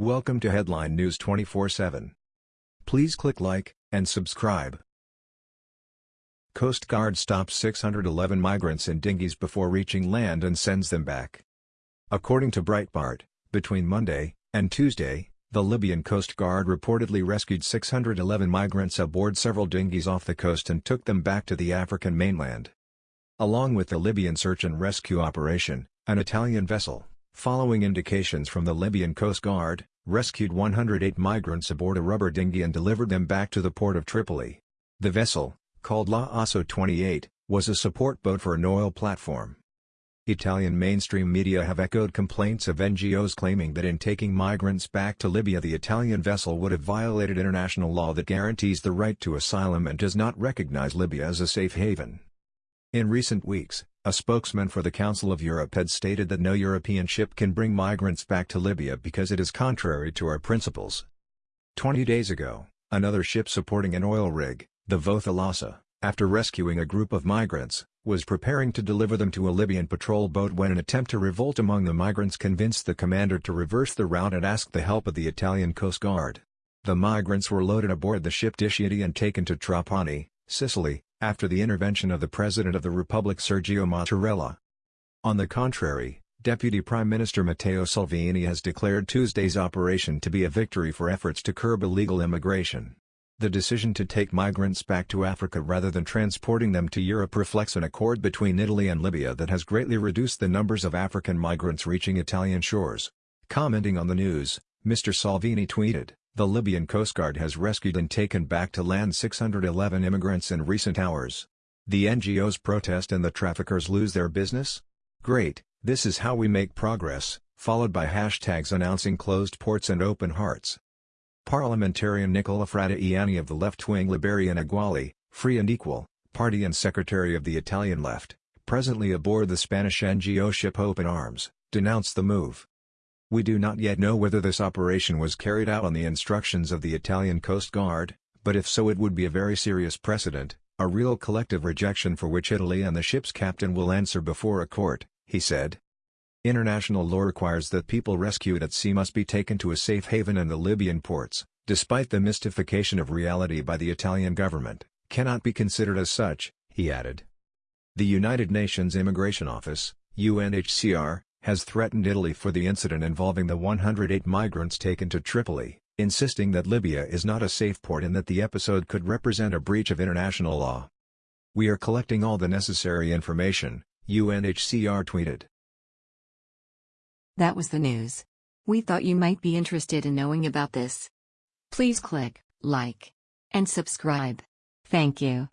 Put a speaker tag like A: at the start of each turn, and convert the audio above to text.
A: Welcome to Headline News 24/7. Please click like and subscribe. Coast Guard stops 611 migrants in dinghies before reaching land and sends them back. According to Breitbart, between Monday and Tuesday, the Libyan Coast Guard reportedly rescued 611 migrants aboard several dinghies off the coast and took them back to the African mainland. Along with the Libyan search and rescue operation, an Italian vessel, following indications from the Libyan Coast Guard, rescued 108 migrants aboard a rubber dinghy and delivered them back to the port of Tripoli. The vessel, called La Asso 28, was a support boat for an oil platform. Italian mainstream media have echoed complaints of NGOs claiming that in taking migrants back to Libya the Italian vessel would have violated international law that guarantees the right to asylum and does not recognize Libya as a safe haven. In recent weeks, a spokesman for the Council of Europe had stated that no European ship can bring migrants back to Libya because it is contrary to our principles. Twenty days ago, another ship supporting an oil rig, the Vos Thalassa, after rescuing a group of migrants, was preparing to deliver them to a Libyan patrol boat when an attempt to revolt among the migrants convinced the commander to reverse the route and ask the help of the Italian Coast Guard. The migrants were loaded aboard the ship Diciotti and taken to Trapani, Sicily, after the intervention of the President of the Republic Sergio Mattarella. On the contrary, Deputy Prime Minister Matteo Salvini has declared Tuesday's operation to be a victory for efforts to curb illegal immigration. The decision to take migrants back to Africa rather than transporting them to Europe reflects an accord between Italy and Libya that has greatly reduced the numbers of African migrants reaching Italian shores. Commenting on the news, Mr. Salvini tweeted, the Libyan Coast Guard has rescued and taken back to land 611 immigrants in recent hours. The NGOs protest and the traffickers lose their business? Great, this is how we make progress, followed by hashtags announcing closed ports and open hearts. Parliamentarian Nicola Fratoianni of the left-wing Liberian Eguali, Free and Equal, party and secretary of the Italian left, presently aboard the Spanish NGO ship Open Arms, denounced the move. We do not yet know whether this operation was carried out on the instructions of the Italian Coast Guard, but if so it would be a very serious precedent, a real collective rejection for which Italy and the ship's captain will answer before a court, he said. International law requires that people rescued at sea must be taken to a safe haven in the Libyan ports, despite the mystification of reality by the Italian government, cannot be considered as such, he added. The United Nations Immigration Office, UNHCR, has threatened Italy for the incident involving the 108 migrants taken to Tripoli, insisting that Libya is not a safe port and that the episode could represent a breach of international law. We are collecting all the necessary information, UNHCR tweeted.
B: That was the news. We thought you might be interested in knowing about this. Please click like and subscribe. Thank you.